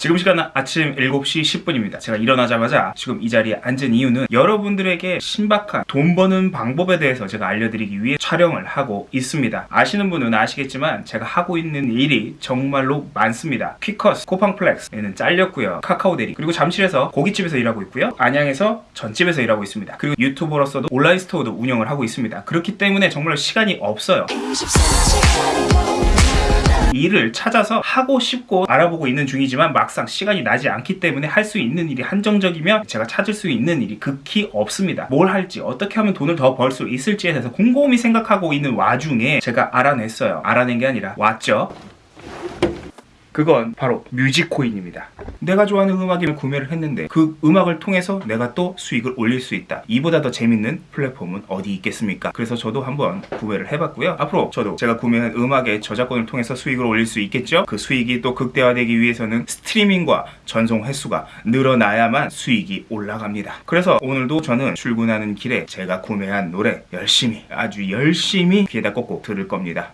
지금 시간은 아침 7시 10분입니다. 제가 일어나자마자 지금 이 자리에 앉은 이유는 여러분들에게 신박한 돈 버는 방법에 대해서 제가 알려드리기 위해 촬영을 하고 있습니다. 아시는 분은 아시겠지만 제가 하고 있는 일이 정말로 많습니다. 퀴커스, 코팡플렉스에는 잘렸고요. 카카오데리, 그리고 잠실에서 고깃집에서 일하고 있고요. 안양에서 전집에서 일하고 있습니다. 그리고 유튜버로서도 온라인 스토어도 운영을 하고 있습니다. 그렇기 때문에 정말 시간이 없어요. 일을 찾아서 하고 싶고 알아보고 있는 중이지만 막상 시간이 나지 않기 때문에 할 수 있는 일이 한정적이면 제가 찾을 수 있는 일이 극히 없습니다. 뭘 할지 어떻게 하면 돈을 더 벌 수 있을지에 대해서 곰곰이 생각하고 있는 와중에 제가 알아냈어요. 알아낸 게 아니라 왔죠. 그건 바로 뮤직코인입니다. 내가 좋아하는 음악을 구매를 했는데 그 음악을 통해서 내가 또 수익을 올릴 수 있다. 이보다 더 재밌는 플랫폼은 어디 있겠습니까? 그래서 저도 한번 구매를 해봤고요. 앞으로 저도 제가 구매한 음악의 저작권을 통해서 수익을 올릴 수 있겠죠? 그 수익이 또 극대화되기 위해서는 스트리밍과 전송 횟수가 늘어나야만 수익이 올라갑니다. 그래서 오늘도 저는 출근하는 길에 제가 구매한 노래 열심히 아주 열심히 귀에다 꽂고 들을 겁니다.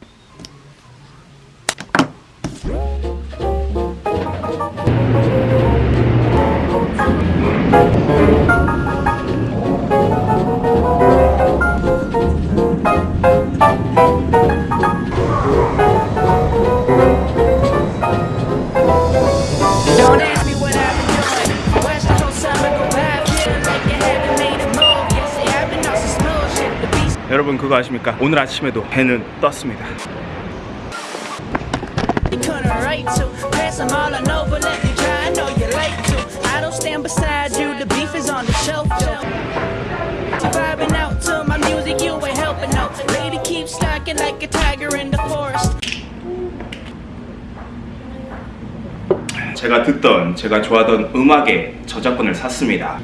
여러분 그거 아십니까? 오늘 아침에도 배는 떴습니다. 제가 듣던 제가 좋아하던 음악의 저작권을 샀습니다.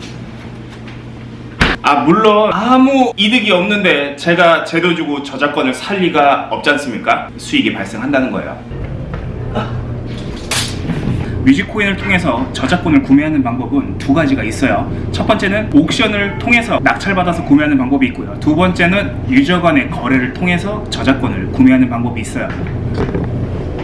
아 물론 아무 이득이 없는데 제가 제도 주고 저작권을 살 리가 없지 않습니까? 수익이 발생한다는 거예요. 아. 뮤직코인을 통해서 저작권을 구매하는 방법은 두 가지가 있어요. 첫 번째는 옥션을 통해서 낙찰받아서 구매하는 방법이 있고요. 두 번째는 유저 간의 거래를 통해서 저작권을 구매하는 방법이 있어요.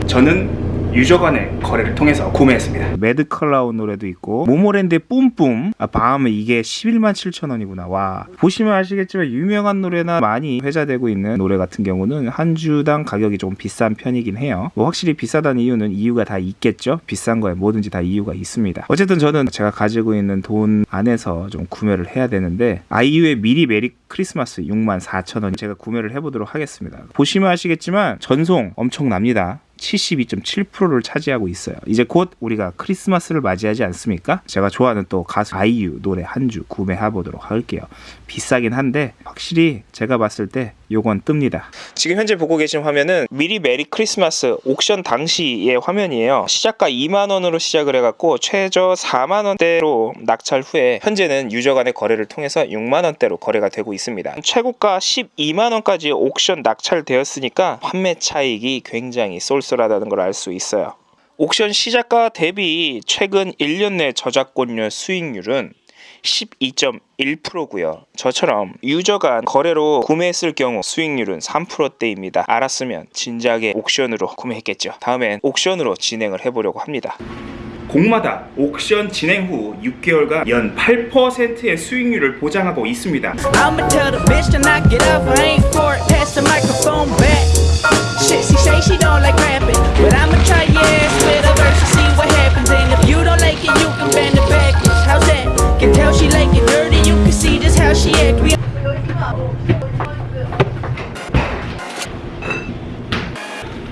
저는 유저 간의 거래를 통해서 구매했습니다. 매드클라운 노래도 있고 모모랜드의 뿜뿜 아, 밤에 이게 11만 7천 원이구나. 와 보시면 아시겠지만 유명한 노래나 많이 회자되고 있는 노래 같은 경우는 한 주당 가격이 좀 비싼 편이긴 해요. 뭐 확실히 비싸다는 이유는 이유가 다 있겠죠. 비싼 거에 뭐든지 다 이유가 있습니다. 어쨌든 저는 제가 가지고 있는 돈 안에서 좀 구매를 해야 되는데 아이유의 미리 메리 크리스마스 6만 4천 원 제가 구매를 해보도록 하겠습니다. 보시면 아시겠지만 전송 엄청납니다. 72.7%를 차지하고 있어요. 이제 곧 우리가 크리스마스를 맞이하지 않습니까? 제가 좋아하는 또 가수 아이유 노래 한 주 구매해 보도록 할게요. 비싸긴 한데 확실히 제가 봤을 때 요건 뜹니다. 지금 현재 보고 계신 화면은 미리 메리 크리스마스 auction 당시의 화면이에요. 시작가 2만 원으로 시작을 해갖고 최저 4만 원대로 낙찰 후에 현재는 user 간의 거래를 통해서 6만 원대로 거래가 되고 있습니다. 최고가 12만 원까지 auction 낙찰되었으니까 판매 차익이 굉장히 쏠 쏠하다는 걸 알 수 있어요. 옥션 시작가 대비 최근 1년 내 저작권료 수익률은 12.1%고요. 저처럼 유저가 거래로 구매했을 경우 수익률은 3%대입니다. 알았으면 진작에 옥션으로 구매했겠죠. 다음엔 옥션으로 진행을 해보려고 합니다. 곡마다 옥션 진행 후 6개월간 연 8%의 수익률을 보장하고 있습니다. I'ma tell the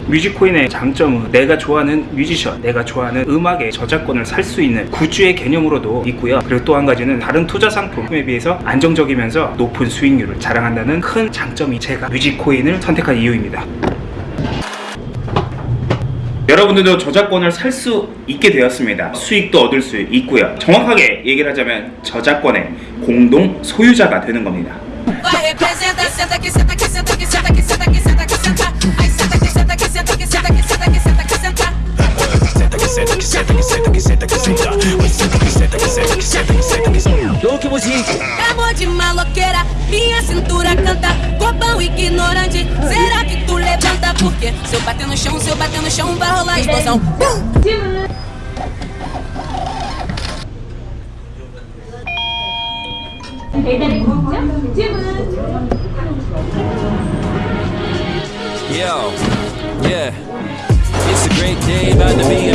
뮤직코인의 장점은 내가 좋아하는 뮤지션, 내가 좋아하는 음악의 저작권을 살 수 있는 구주의 개념으로도 있고요. 그리고 또 한 가지는 다른 투자 상품에 비해서 안정적이면서 높은 수익률을 자랑한다는 큰 장점이 제가 뮤직코인을 선택한 이유입니다. 여러분들도 저작권을 살 수 있게 되었습니다. 수익도 얻을 수 있고요. 정확하게 얘기를 하자면 저작권의 공동 소유자가 되는 겁니다. senta, que senta, que senta, que senta, que senta. que senta, que senta, que senta, que senta, que senta, que senta. Louco, que Amor de maloqueira, minha cintura canta. Copão ignorante, será que tu levanta? Porque se eu bater no chão, se eu bater no chão, vai rolar explosão. Yo, yeah, it's a great day about to be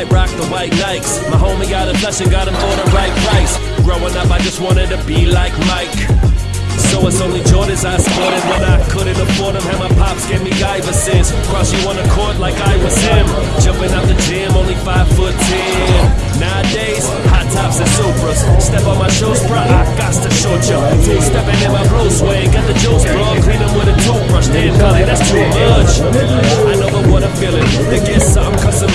might rock the white Nikes. My homie got a flush and got him for the right price. Growing up, I just wanted to be like Mike. So it's only Jordans I sported when I couldn't afford them. Had my pops give me Iversons. Cross you on the court like I was him. Jumping out the gym, only five foot ten. Nowadays, hot tops and Supras. Step on my shoes, bruh, I got to short you. Two stepping in my blue suede, got the juice, bro. Clean them with a toothbrush, damn, Cully, that's too much. I know the what I'm feeling. To get something custom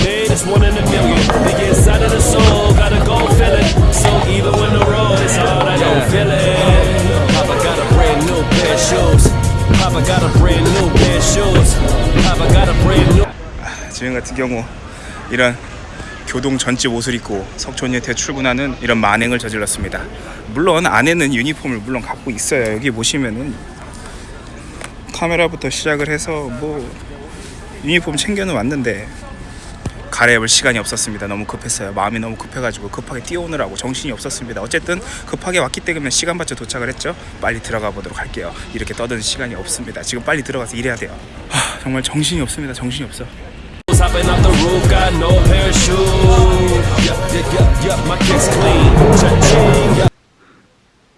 지금 같은 경우 이런 교동 전집 옷을 입고 석촌리에 대출근하는 이런 만행을 저질렀습니다. 물론 안에는 유니폼을 물론 갖고 있어요. 여기 보시면은 카메라부터 시작을 해서 뭐 유니폼 챙겨는 왔는데 갈아입을 시간이 없었습니다. 너무 급했어요. 마음이 너무 급해가지고 급하게 뛰어오느라고 정신이 없었습니다. 어쨌든 급하게 왔기 때문에 시간 맞춰 도착을 했죠. 빨리 들어가 보도록 할게요. 이렇게 떠드는 시간이 없습니다. 지금 빨리 들어가서 일해야 돼요. 하, 정말 정신이 없습니다. 정신이 없어. Hopping off the roof, got no parachute. My kicks clean. Cha-ching.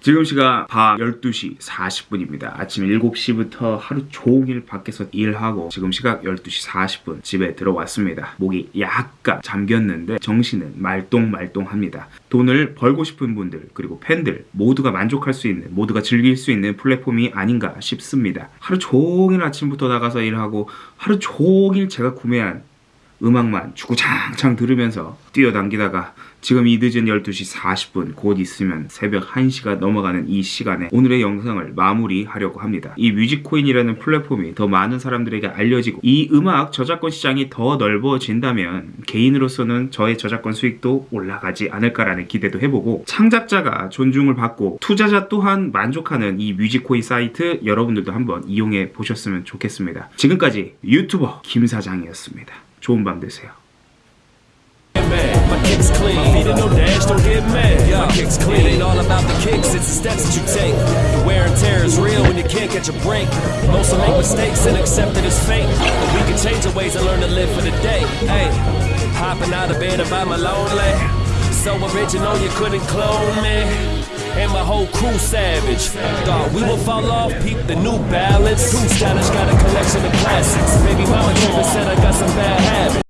지금 시각 밤 12시 40분입니다. 아침 7시부터 하루 종일 밖에서 일하고 지금 시각 12시 40분 집에 들어왔습니다. 목이 약간 잠겼는데 정신은 말똥말똥합니다. 돈을 벌고 싶은 분들 그리고 팬들 모두가 만족할 수 있는 모두가 즐길 수 있는 플랫폼이 아닌가 싶습니다. 하루 종일 아침부터 나가서 일하고 하루 종일 제가 구매한 음악만 주구장창 들으면서 뛰어댕기다가 지금 이 늦은 12시 40분 곧 있으면 새벽 1시가 넘어가는 이 시간에 오늘의 영상을 마무리하려고 합니다. 이 뮤직코인이라는 플랫폼이 더 많은 사람들에게 알려지고 이 음악 저작권 시장이 더 넓어진다면 개인으로서는 저의 저작권 수익도 올라가지 않을까라는 기대도 해보고 창작자가 존중을 받고 투자자 또한 만족하는 이 뮤직코인 사이트 여러분들도 한번 이용해 보셨으면 좋겠습니다. 지금까지 유튜버 김 사장이었습니다. 좋은 밤 되세요. My kicks clean. My feet in no dash, don't get mad. My kicks clean. It ain't all about the kicks, it's the steps that you take. The wear and tear is real when you can't catch a break. Most will make mistakes and accept it as fate. But we can change our ways and learn to live for the day. Hey, hopping out of bed about my lonely. So original, you couldn't clone me. And my whole crew savage. Thought we would fall off, peep the new. Too stylish, got a collection of classics. Baby mama even said I got some bad habits.